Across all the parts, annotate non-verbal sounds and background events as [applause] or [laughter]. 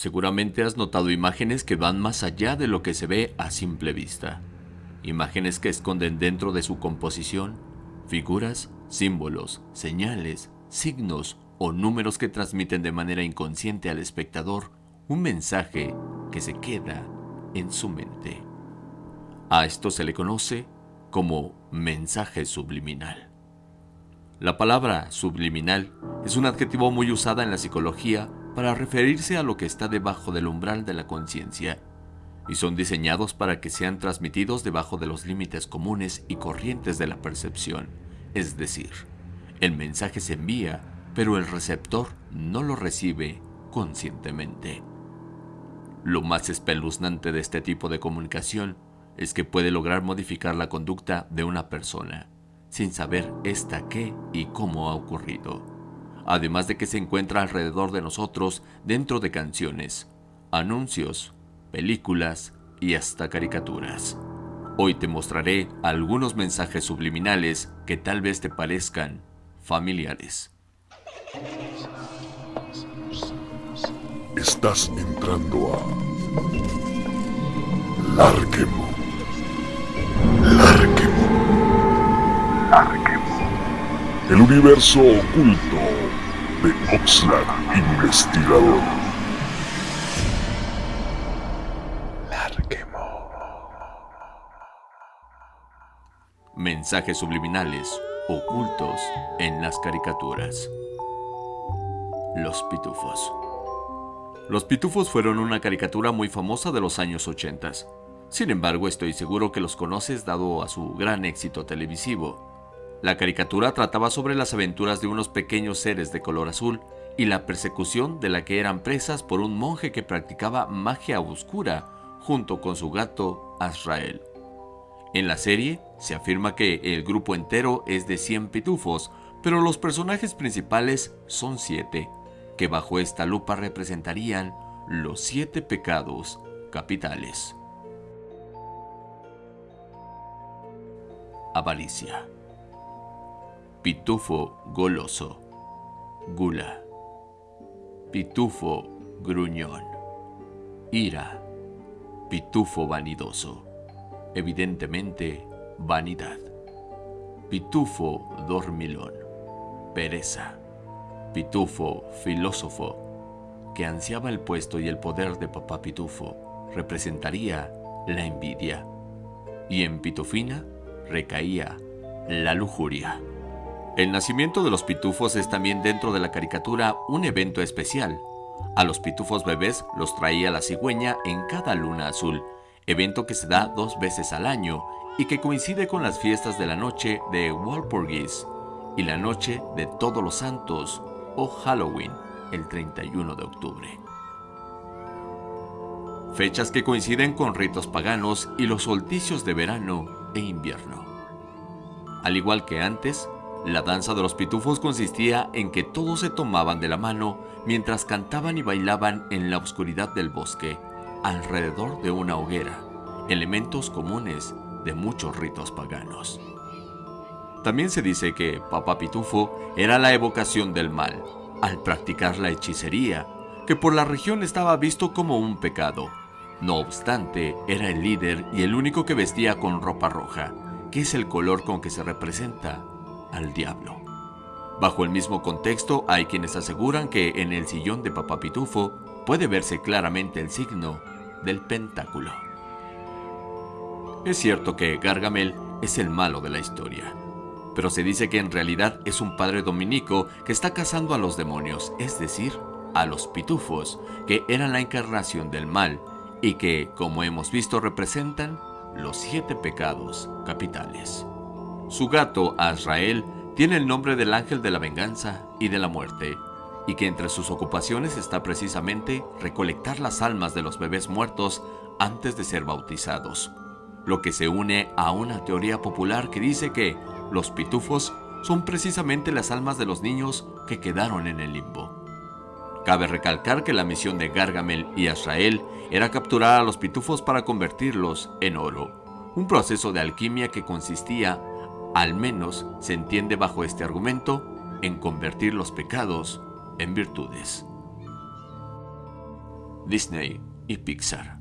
Seguramente has notado imágenes que van más allá de lo que se ve a simple vista. Imágenes que esconden dentro de su composición figuras, símbolos, señales, signos o números que transmiten de manera inconsciente al espectador un mensaje que se queda en su mente. A esto se le conoce como mensaje subliminal. La palabra subliminal es un adjetivo muy usada en la psicología para referirse a lo que está debajo del umbral de la conciencia, y son diseñados para que sean transmitidos debajo de los límites comunes y corrientes de la percepción, es decir, el mensaje se envía, pero el receptor no lo recibe conscientemente. Lo más espeluznante de este tipo de comunicación es que puede lograr modificar la conducta de una persona, sin saber esta qué y cómo ha ocurrido. Además de que se encuentra alrededor de nosotros dentro de canciones, anuncios, películas y hasta caricaturas. Hoy te mostraré algunos mensajes subliminales que tal vez te parezcan familiares. Estás entrando a Larquemo. Larquemo. Larquemo. El universo oculto de Oxlack Investigador. Larquemo. Mensajes subliminales ocultos en las caricaturas. Los Pitufos. Los Pitufos fueron una caricatura muy famosa de los años 80. Sin embargo, estoy seguro que los conoces dado a su gran éxito televisivo. La caricatura trataba sobre las aventuras de unos pequeños seres de color azul y la persecución de la que eran presas por un monje que practicaba magia oscura junto con su gato Azrael. En la serie se afirma que el grupo entero es de 100 pitufos, pero los personajes principales son 7 que bajo esta lupa representarían los siete pecados capitales. Avaricia. Pitufo goloso. Gula. Pitufo gruñón. Ira. Pitufo vanidoso. Evidentemente, vanidad. Pitufo dormilón. Pereza Pitufo, filósofo, que ansiaba el puesto y el poder de papá Pitufo, representaría la envidia. Y en Pitufina recaía la lujuria. El nacimiento de los pitufos es también dentro de la caricatura un evento especial. A los pitufos bebés los traía la cigüeña en cada luna azul, evento que se da dos veces al año y que coincide con las fiestas de la noche de Walpurgis y la noche de Todos los Santos o Halloween, el 31 de octubre. Fechas que coinciden con ritos paganos y los solsticios de verano e invierno. Al igual que antes, la danza de los pitufos consistía en que todos se tomaban de la mano mientras cantaban y bailaban en la oscuridad del bosque, alrededor de una hoguera, elementos comunes de muchos ritos paganos. También se dice que Papá Pitufo era la evocación del mal, al practicar la hechicería, que por la región estaba visto como un pecado. No obstante, era el líder y el único que vestía con ropa roja, que es el color con que se representa al diablo. Bajo el mismo contexto, hay quienes aseguran que en el sillón de Papá Pitufo puede verse claramente el signo del pentáculo. Es cierto que Gargamel es el malo de la historia, pero se dice que en realidad es un padre dominico que está cazando a los demonios, es decir, a los pitufos, que eran la encarnación del mal y que, como hemos visto, representan los siete pecados capitales. Su gato, Azrael, tiene el nombre del ángel de la venganza y de la muerte, y que entre sus ocupaciones está precisamente recolectar las almas de los bebés muertos antes de ser bautizados, lo que se une a una teoría popular que dice que los pitufos son precisamente las almas de los niños que quedaron en el limbo. Cabe recalcar que la misión de Gargamel y Azrael era capturar a los pitufos para convertirlos en oro, un proceso de alquimia que consistía, al menos se entiende bajo este argumento, en convertir los pecados en virtudes. Disney y Pixar.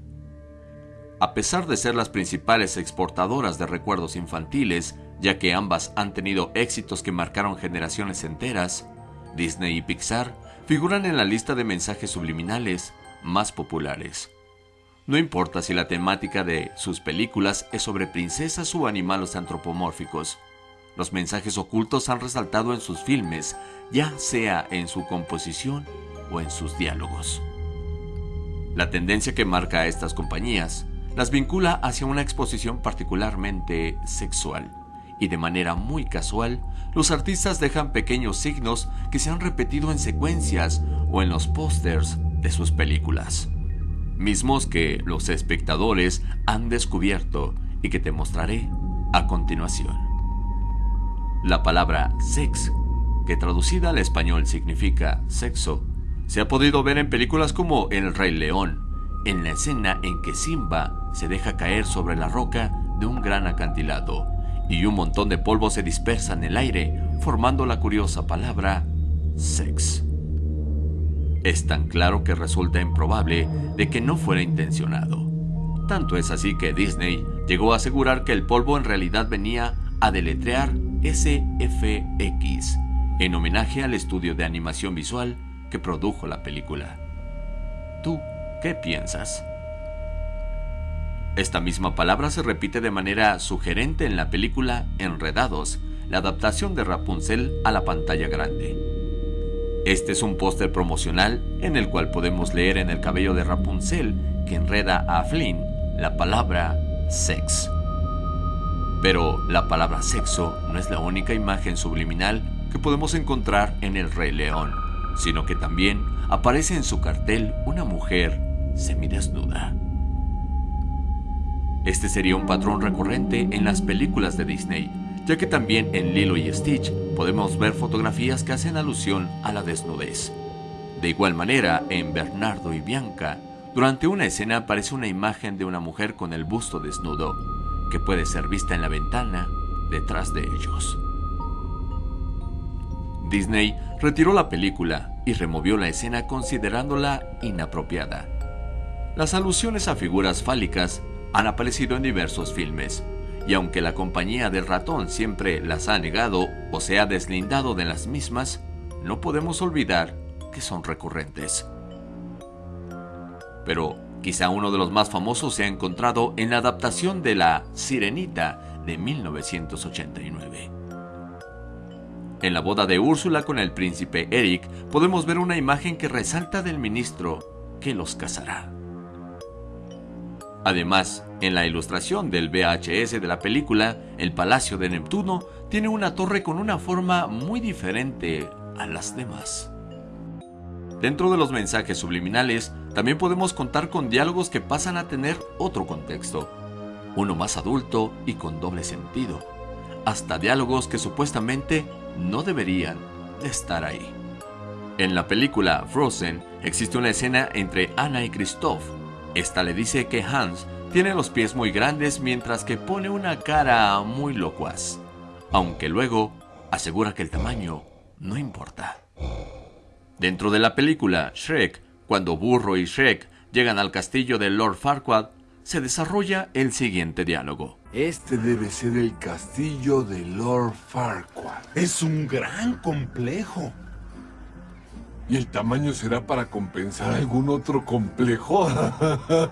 A pesar de ser las principales exportadoras de recuerdos infantiles, ya que ambas han tenido éxitos que marcaron generaciones enteras, Disney y Pixar figuran en la lista de mensajes subliminales más populares. No importa si la temática de sus películas es sobre princesas o animales antropomórficos, los mensajes ocultos han resaltado en sus filmes, ya sea en su composición o en sus diálogos. La tendencia que marca a estas compañías las vincula hacia una exposición particularmente sexual, y de manera muy casual, los artistas dejan pequeños signos que se han repetido en secuencias o en los pósters de sus películas, mismos que los espectadores han descubierto y que te mostraré a continuación. La palabra sex, que traducida al español significa sexo, se ha podido ver en películas como El Rey León, en la escena en que Simba se deja caer sobre la roca de un gran acantilado y un montón de polvo se dispersa en el aire, formando la curiosa palabra sex. Es tan claro que resulta improbable de que no fuera intencionado. Tanto es así que Disney llegó a asegurar que el polvo en realidad venía a deletrear SFX, en homenaje al estudio de animación visual que produjo la película. ¿Tú qué piensas? Esta misma palabra se repite de manera sugerente en la película Enredados, la adaptación de Rapunzel a la pantalla grande. Este es un póster promocional en el cual podemos leer en el cabello de Rapunzel que enreda a Flynn la palabra sex. Pero la palabra sexo no es la única imagen subliminal que podemos encontrar en El Rey León, sino que también aparece en su cartel una mujer semidesnuda. Este sería un patrón recurrente en las películas de Disney, ya que también en Lilo y Stitch podemos ver fotografías que hacen alusión a la desnudez. De igual manera, en Bernardo y Bianca, durante una escena aparece una imagen de una mujer con el busto desnudo, que puede ser vista en la ventana detrás de ellos. Disney retiró la película y removió la escena considerándola inapropiada. Las alusiones a figuras fálicas han aparecido en diversos filmes, y aunque la compañía del ratón siempre las ha negado o se ha deslindado de las mismas, no podemos olvidar que son recurrentes. Pero quizá uno de los más famosos se ha encontrado en la adaptación de La Sirenita de 1989. En la boda de Úrsula con el príncipe Eric podemos ver una imagen que resalta del ministro que los casará. Además, en la ilustración del VHS de la película, el Palacio de Neptuno tiene una torre con una forma muy diferente a las demás. Dentro de los mensajes subliminales, también podemos contar con diálogos que pasan a tener otro contexto, uno más adulto y con doble sentido, hasta diálogos que supuestamente no deberían de estar ahí. En la película Frozen existe una escena entre Anna y Christoph. Esta le dice que Hans tiene los pies muy grandes mientras que pone una cara muy locuaz, aunque luego asegura que el tamaño no importa. Dentro de la película Shrek, cuando Burro y Shrek llegan al castillo de Lord Farquaad, se desarrolla el siguiente diálogo. Este debe ser el castillo de Lord Farquaad. Es un gran complejo. ¿Y el tamaño será para compensar algún otro complejo? [laughs]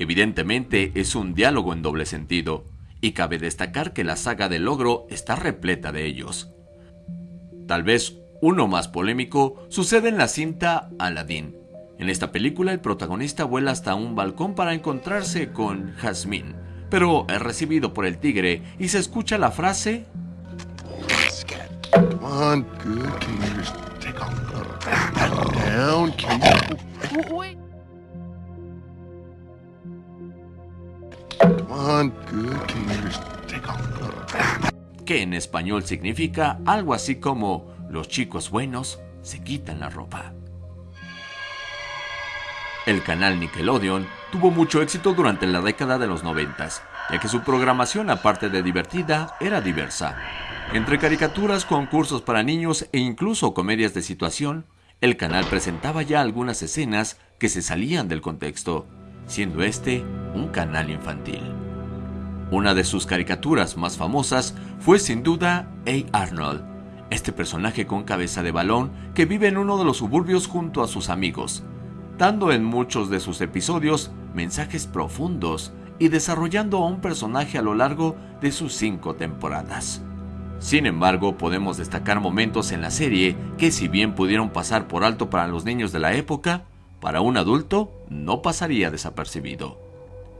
Evidentemente es un diálogo en doble sentido, y cabe destacar que la saga del logro está repleta de ellos. Tal vez uno más polémico sucede en la cinta Aladdin. En esta película el protagonista vuela hasta un balcón para encontrarse con Jasmine, pero es recibido por el tigre y se escucha la frase que en español significa algo así como los chicos buenos se quitan la ropa. El canal Nickelodeon tuvo mucho éxito durante la década de los noventas, ya que su programación, aparte de divertida, era diversa. Entre caricaturas, concursos para niños e incluso comedias de situación, el canal presentaba ya algunas escenas que se salían del contexto, siendo este un canal infantil. Una de sus caricaturas más famosas fue sin duda A. Arnold, este personaje con cabeza de balón que vive en uno de los suburbios junto a sus amigos, dando en muchos de sus episodios mensajes profundos y desarrollando a un personaje a lo largo de sus cinco temporadas. Sin embargo, podemos destacar momentos en la serie que si bien pudieron pasar por alto para los niños de la época, para un adulto no pasaría desapercibido.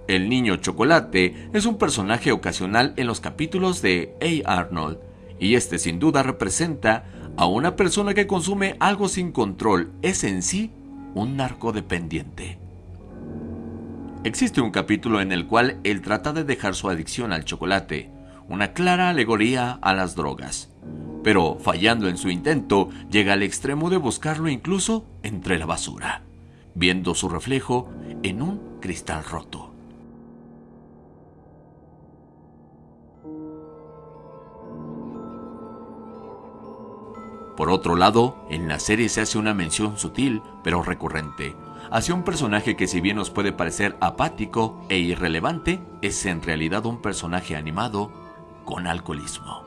El niño chocolate es un personaje ocasional en los capítulos de A. Arnold, y este sin duda representa a una persona que consume algo sin control, es en sí un narcodependiente. Existe un capítulo en el cual él trata de dejar su adicción al chocolate, una clara alegoría a las drogas. Pero fallando en su intento, llega al extremo de buscarlo incluso entre la basura, viendo su reflejo en un cristal roto. Por otro lado, en la serie se hace una mención sutil pero recurrente hacia un personaje que si bien nos puede parecer apático e irrelevante, es en realidad un personaje animado con alcoholismo.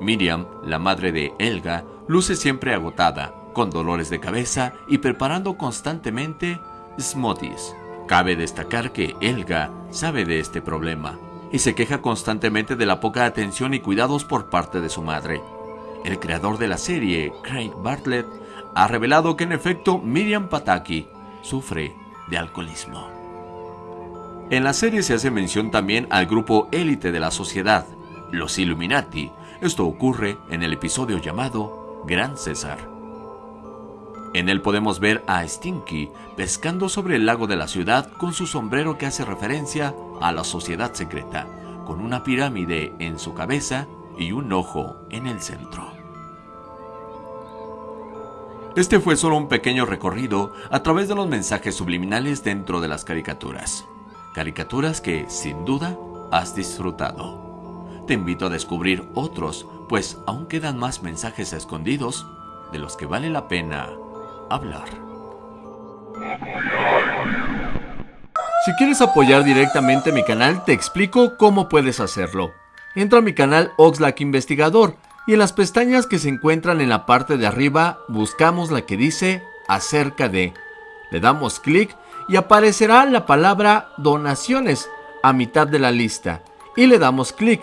Miriam, la madre de Elga, luce siempre agotada, con dolores de cabeza y preparando constantemente smoothies. Cabe destacar que Elga sabe de este problema y se queja constantemente de la poca atención y cuidados por parte de su madre. El creador de la serie, Craig Bartlett, ha revelado que en efecto Miriam Pataki sufre de alcoholismo. En la serie se hace mención también al grupo élite de la sociedad, los Illuminati. Esto ocurre en el episodio llamado Gran César. En él podemos ver a Stinky pescando sobre el lago de la ciudad con su sombrero que hace referencia a la sociedad secreta, con una pirámide en su cabeza y un ojo en el centro. Este fue solo un pequeño recorrido a través de los mensajes subliminales dentro de las caricaturas caricaturas que, sin duda, has disfrutado. Te invito a descubrir otros, pues aún quedan más mensajes escondidos de los que vale la pena hablar. Si quieres apoyar directamente mi canal, te explico cómo puedes hacerlo. Entra a mi canal Oxlack Investigador y en las pestañas que se encuentran en la parte de arriba buscamos la que dice acerca de. Le damos clic y aparecerá la palabra donaciones a mitad de la lista y le damos clic.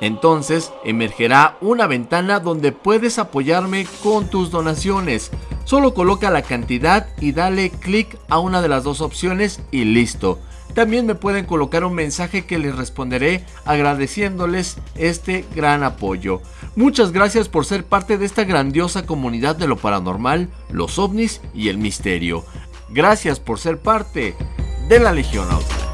Entonces emergerá una ventana donde puedes apoyarme con tus donaciones. Solo coloca la cantidad y dale clic a una de las dos opciones y listo. También me pueden colocar un mensaje que les responderé agradeciéndoles este gran apoyo. Muchas gracias por ser parte de esta grandiosa comunidad de lo paranormal, los ovnis y el misterio. Gracias por ser parte de la Legión Auto.